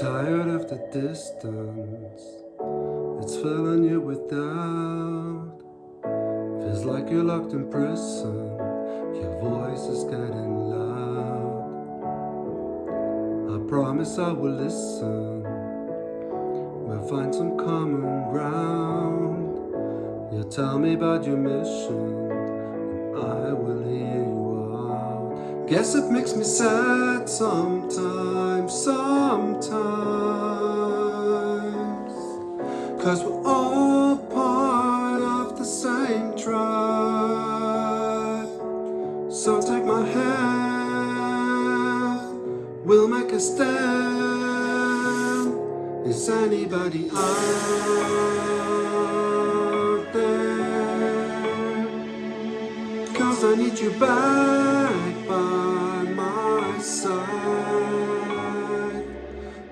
tired of the distance. It's filling you with doubt. Feels like you're locked in prison. Your voice is getting loud. I promise I will listen. We'll find some common ground. You tell me about your mission, and I will hear you out. Guess it makes me sad sometimes, sometimes. Cause we're all part of the same tribe. So take my hand, we'll make a stand. Is anybody out there? Cause I need you back by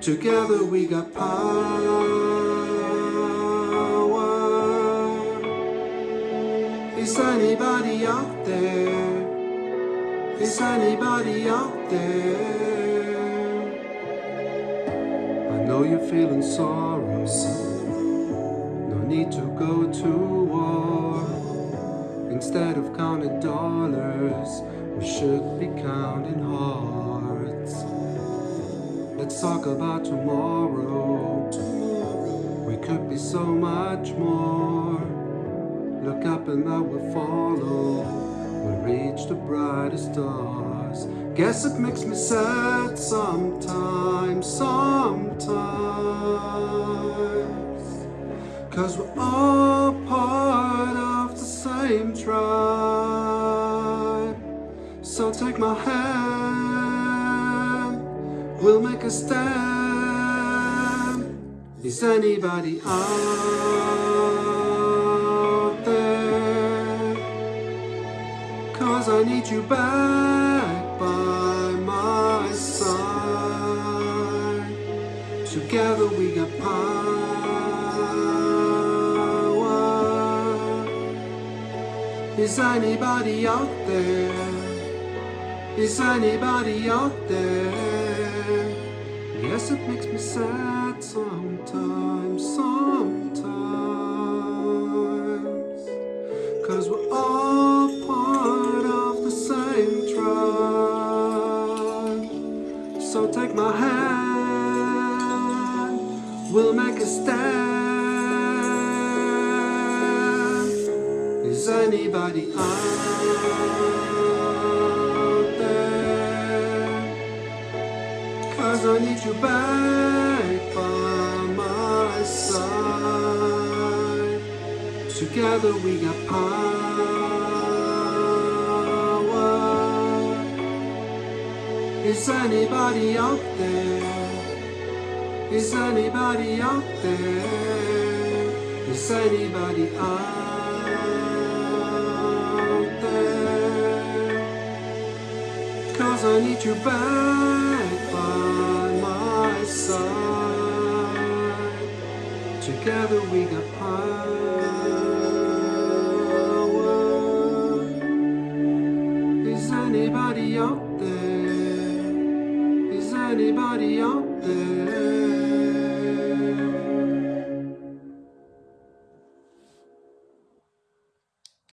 Together we got power. Is anybody out there? Is anybody out there? I know you're feeling sorrow. No need to go to war. Instead of counting dollars, we should be counting hearts. Let's talk about tomorrow. We could be so much more. Look up and I will follow. We'll reach the brightest stars. Guess it makes me sad sometimes, sometimes. Cause we're all part of the same tribe. So take my hand, we'll make a stand. Is anybody out there? Cause I need you back by my side. Together we got power. Is anybody out there? Is anybody out there? It makes me sad sometimes, sometimes. Cause we're all part of the same tribe. So take my hand, we'll make a stand. Is anybody out I need you back by my side. Together we got power. Is anybody out there? Is anybody out there? Is anybody out there? Cause I need you back Together we got power. Is anybody out there? Is anybody out there?